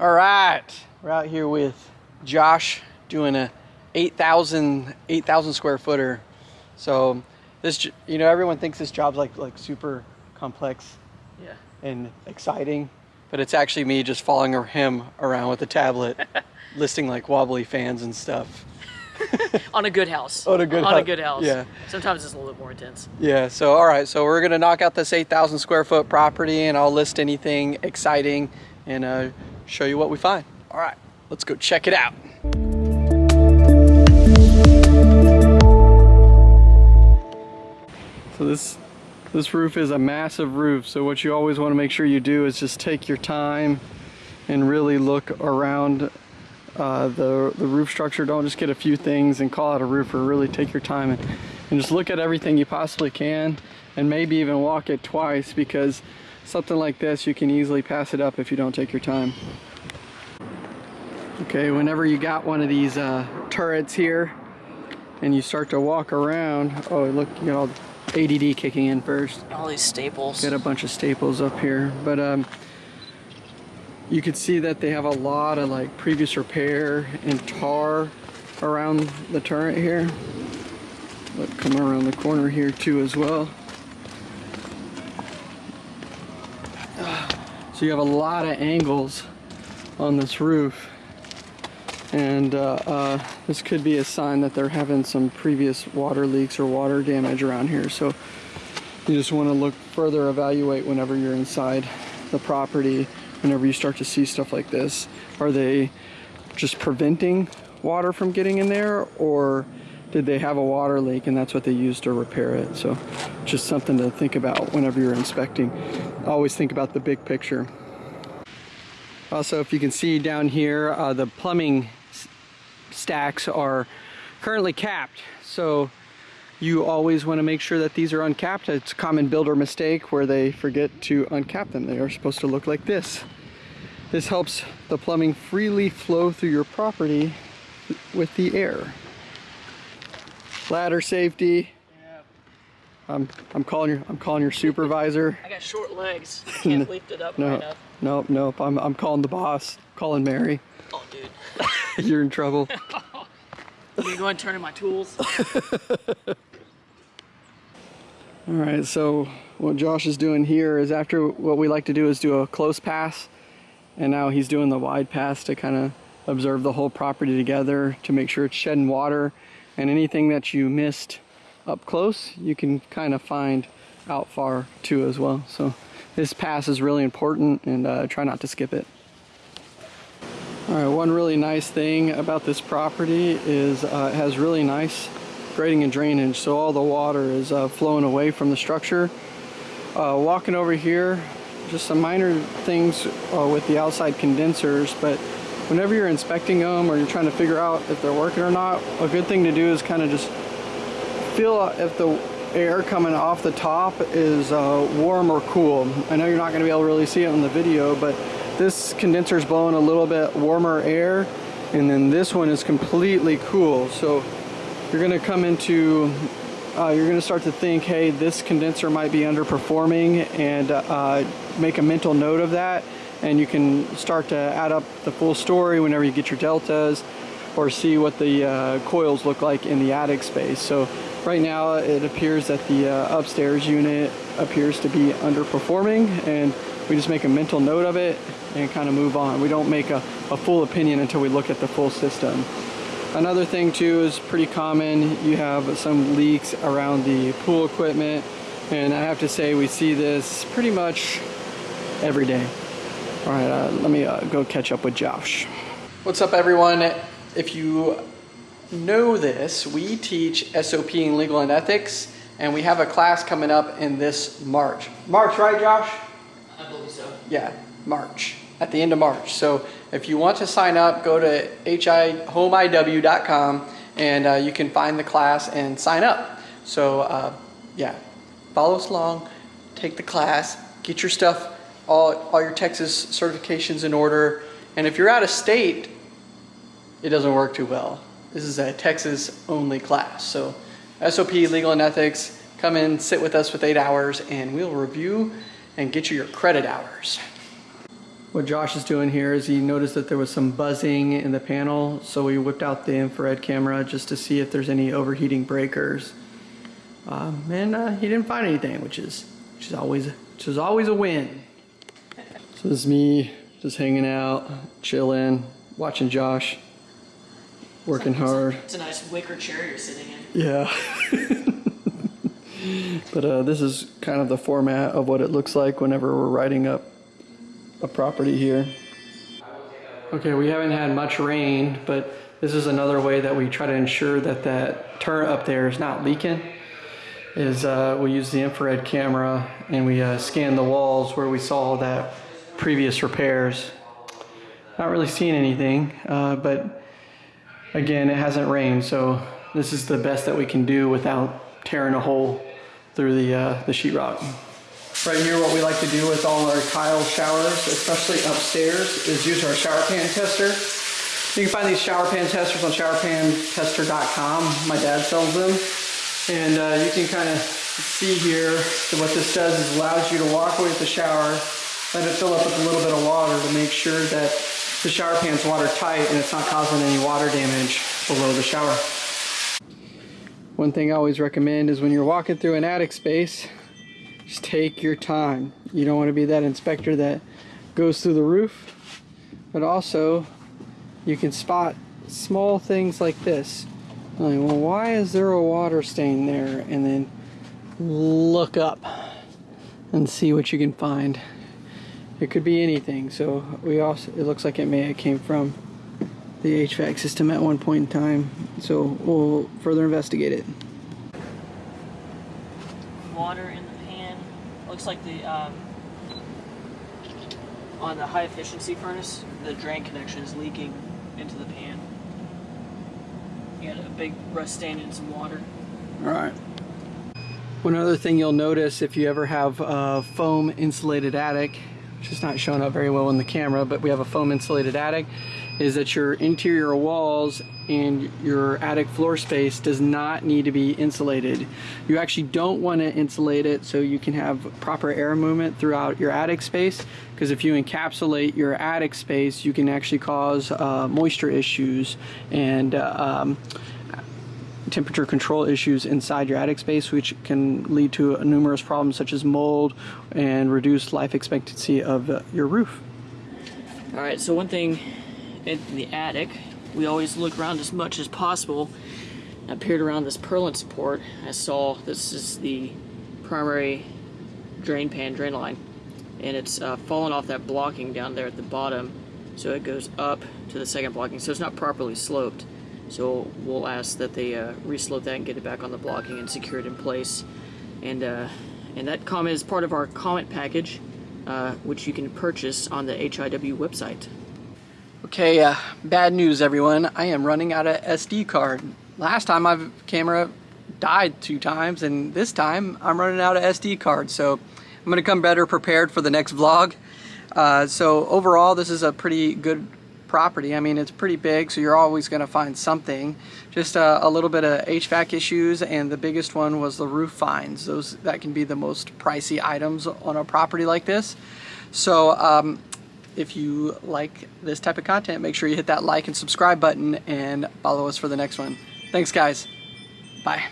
All right, we're out here with Josh doing a 8,000 8,000 square footer. So this, you know, everyone thinks this job's like like super complex Yeah. and exciting, but it's actually me just following him around with a tablet, listing like wobbly fans and stuff. On a good house. On a good On hou- a good house. yeah. Sometimes it's a little bit more intense. Yeah, so all right, so we're gonna knock out this 8,000 square foot property and I'll list anything exciting and uh, show you what we find. All right, let's go check it out. So this this roof is a massive roof, so what you always want to make sure you do is just take your time and really look around uh, the, the roof structure. Don't just get a few things and call it a roofer. Really take your time and, and just look at everything you possibly can and maybe even walk it twice because something like this you can easily pass it up if you don't take your time. Okay, whenever you got one of these uh, turrets here and you start to walk around, oh look, you got all ADD kicking in first. All these staples. Got a bunch of staples up here, but um, you could see that they have a lot of like previous repair and tar around the turret here. Look, come around the corner here too as well. So you have a lot of angles on this roof. And uh, uh, this could be a sign that they're having some previous water leaks or water damage around here. So you just want to look further evaluate whenever you're inside the property whenever you start to see stuff like this. Are they just preventing water from getting in there or did they have a water leak and that's what they used to repair it? So just something to think about whenever you're inspecting. Always think about the big picture. Also if you can see down here uh, the plumbing stacks are currently capped so you always want to make sure that these are uncapped. It's a common builder mistake where they forget to uncap them. They are supposed to look like this. This helps the plumbing freely flow through your property with the air. Ladder safety. I'm, I'm calling your I'm calling your supervisor. I got short legs. Can't lift it up high No, enough. nope, nope. I'm I'm calling the boss. Calling Mary. Oh, dude. You're in trouble. Me go and turn in my tools. All right, so what Josh is doing here is after what we like to do is do a close pass, and now he's doing the wide pass to kind of observe the whole property together to make sure it's shedding water, and anything that you missed up close, you can kind of find out far too as well. So this pass is really important, and uh, try not to skip it. All right, one really nice thing about this property is uh, it has really nice grading and drainage, so all the water is uh, flowing away from the structure. Uh, walking over here, just some minor things uh, with the outside condensers, but whenever you're inspecting them or you're trying to figure out if they're working or not, a good thing to do is kind of just feel if the air coming off the top is uh, warm or cool. I know you're not going to be able to really see it in the video, but this condenser is blowing a little bit warmer air, and then this one is completely cool. So you're going to come into, uh, you're going to start to think, hey, this condenser might be underperforming, and uh, make a mental note of that. And you can start to add up the full story whenever you get your deltas, or see what the uh, coils look like in the attic space. So right now it appears that the uh, upstairs unit appears to be underperforming and we just make a mental note of it and kind of move on. We don't make a, a full opinion until we look at the full system. Another thing too is pretty common. You have some leaks around the pool equipment and I have to say we see this pretty much every day. All right, uh, let me uh, go catch up with Josh. What's up everyone? If you know this, we teach SOP in legal and ethics and we have a class coming up in this March. March, right Josh? Yeah, March, at the end of March. So if you want to sign up, go to hihomeIW.com and uh, you can find the class and sign up. So uh, yeah, follow us along, take the class, get your stuff, all, all your Texas certifications in order. And if you're out of state, it doesn't work too well. This is a Texas only class. So SOP, legal and ethics, come in, sit with us with eight hours and we'll review and get you your credit hours. what Josh is doing here is he noticed that there was some buzzing in the panel, so we whipped out the infrared camera just to see if there's any overheating breakers. Um, and uh, he didn't find anything, which is which is always which is always a win. So this is me just hanging out, chilling, watching Josh, working hard. It's a nice wicker chair you're sitting in. Yeah. but uh, this is kind of the format of what it looks like whenever we're writing up a property here. Okay, we haven't had much rain, but this is another way that we try to ensure that that turret up there is not leaking. Is uh, we use the infrared camera and we uh, scan the walls where we saw that previous repairs. Not really seeing anything, uh, but again, it hasn't rained, so this is the best that we can do without tearing a hole through the, uh, the sheetrock. Right here, what we like to do with all our tile showers, especially upstairs, is use our shower pan tester. You can find these shower pan testers on showerpantester.com. My dad sells them. And uh, you can kind of see here that what this does is allows you to walk away with the shower, let it fill up with a little bit of water to make sure that the shower pan's watertight and it's not causing any water damage below the shower. One thing I always recommend is when you're walking through an attic space, just take your time. You don't want to be that inspector that goes through the roof, but also you can spot small things like this. Like, well, why is there a water stain there? And then look up and see what you can find. It could be anything. So we also, it looks like it may have came from the HVAC system at one point in time. So we'll further investigate it. Water in the pan. Looks like the um, on the high efficiency furnace, the drain connection is leaking into the pan. You got a big rust stain and some water. All right. One other thing you'll notice if you ever have a foam insulated attic, which is not showing up very well in the camera, but we have a foam insulated attic, is that your interior walls and your attic floor space does not need to be insulated. You actually don't want to insulate it so you can have proper air movement throughout your attic space because if you encapsulate your attic space you can actually cause uh, moisture issues and uh, um, temperature control issues inside your attic space which can lead to numerous problems such as mold and reduced life expectancy of uh, your roof. All right, so one thing in the attic, we always look around as much as possible. I peered around this purlin support. I saw this is the primary drain pan drain line, and it's uh, fallen off that blocking down there at the bottom, so it goes up to the second blocking. So it's not properly sloped. So we'll ask that they uh, reslope that and get it back on the blocking and secure it in place. And uh, and that comment is part of our comment package, uh, which you can purchase on the HIW website. Okay, uh, bad news everyone. I am running out of SD card. Last time my camera died two times and this time I'm running out of SD card. So I'm gonna come better prepared for the next vlog. Uh, so overall this is a pretty good property. I mean it's pretty big so you're always gonna find something. Just uh, a little bit of HVAC issues and the biggest one was the roof fines. Those That can be the most pricey items on a property like this. So um, if you like this type of content, make sure you hit that like and subscribe button and follow us for the next one. Thanks, guys. Bye.